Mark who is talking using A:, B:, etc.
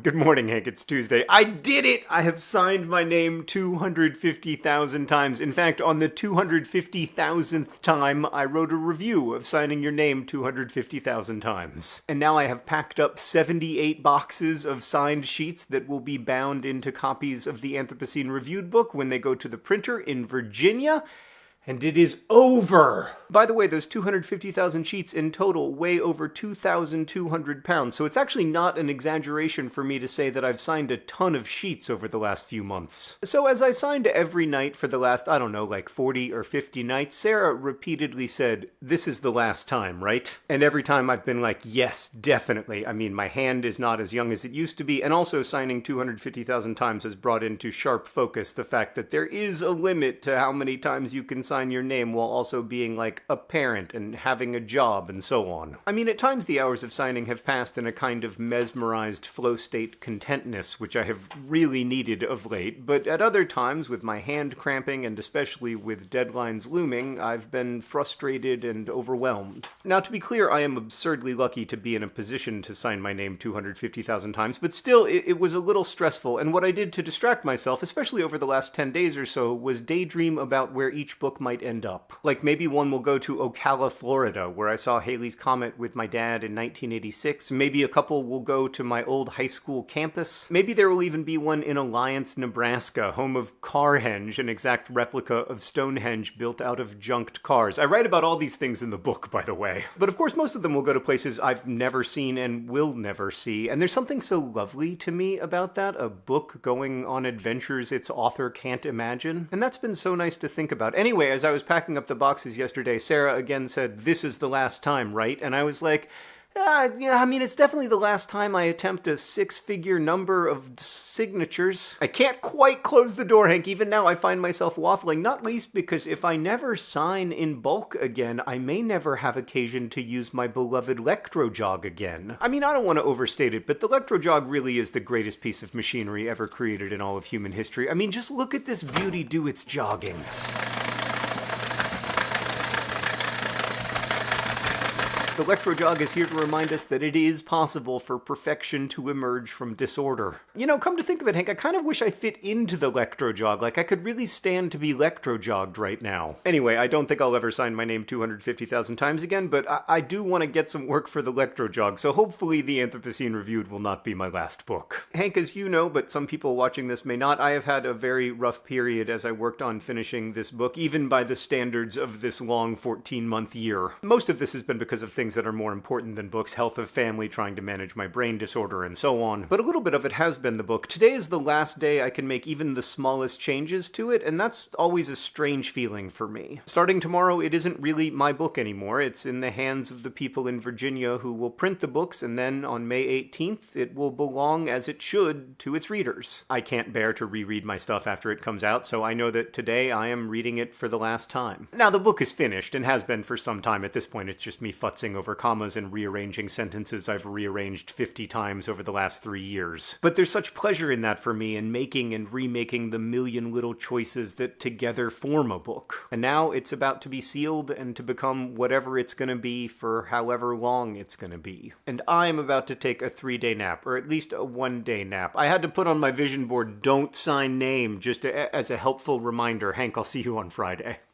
A: Good morning, Hank. It's Tuesday. I did it! I have signed my name 250,000 times. In fact, on the 250,000th time, I wrote a review of signing your name 250,000 times. And now I have packed up 78 boxes of signed sheets that will be bound into copies of the Anthropocene Reviewed book when they go to the printer in Virginia and it is over. By the way, those 250,000 sheets in total weigh over 2,200 pounds, so it's actually not an exaggeration for me to say that I've signed a ton of sheets over the last few months. So as I signed every night for the last, I don't know, like 40 or 50 nights, Sarah repeatedly said, this is the last time, right? And every time I've been like, yes, definitely. I mean, my hand is not as young as it used to be, and also signing 250,000 times has brought into sharp focus the fact that there is a limit to how many times you can sign your name while also being like a parent and having a job and so on. I mean, at times the hours of signing have passed in a kind of mesmerized flow state contentness, which I have really needed of late, but at other times, with my hand cramping and especially with deadlines looming, I've been frustrated and overwhelmed. Now, to be clear, I am absurdly lucky to be in a position to sign my name 250,000 times, but still, it, it was a little stressful, and what I did to distract myself, especially over the last 10 days or so, was daydream about where each book might end up. Like maybe one will go to Ocala, Florida, where I saw Halley's Comet with my dad in 1986. Maybe a couple will go to my old high school campus. Maybe there will even be one in Alliance, Nebraska, home of Carhenge, an exact replica of Stonehenge built out of junked cars. I write about all these things in the book, by the way. But of course, most of them will go to places I've never seen and will never see. And there's something so lovely to me about that a book going on adventures its author can't imagine. And that's been so nice to think about. Anyway, as I was packing up the boxes yesterday, Sarah again said, This is the last time, right? And I was like, uh, yeah, I mean, it's definitely the last time I attempt a six figure number of signatures. I can't quite close the door, Hank. Even now, I find myself waffling, not least because if I never sign in bulk again, I may never have occasion to use my beloved Lectrojog again. I mean, I don't want to overstate it, but the Lectrojog really is the greatest piece of machinery ever created in all of human history. I mean, just look at this beauty do its jogging. The Electrojog is here to remind us that it is possible for perfection to emerge from disorder. You know, come to think of it, Hank, I kind of wish I fit into the Electrojog. Like, I could really stand to be Electrojogged right now. Anyway, I don't think I'll ever sign my name 250,000 times again, but I, I do want to get some work for the Electrojog, so hopefully the Anthropocene Reviewed will not be my last book. Hank, as you know, but some people watching this may not, I have had a very rough period as I worked on finishing this book, even by the standards of this long 14-month year. Most of this has been because of things things that are more important than books health of family, trying to manage my brain disorder, and so on. But a little bit of it has been the book. Today is the last day I can make even the smallest changes to it, and that's always a strange feeling for me. Starting tomorrow, it isn't really my book anymore. It's in the hands of the people in Virginia who will print the books, and then on May 18th, it will belong as it should to its readers. I can't bear to reread my stuff after it comes out, so I know that today I am reading it for the last time. Now, the book is finished and has been for some time. At this point, it's just me futzing over commas and rearranging sentences I've rearranged 50 times over the last three years. But there's such pleasure in that for me in making and remaking the million little choices that together form a book. And now it's about to be sealed and to become whatever it's going to be for however long it's going to be. And I'm about to take a three day nap, or at least a one day nap. I had to put on my vision board, don't sign name, just as a helpful reminder. Hank, I'll see you on Friday.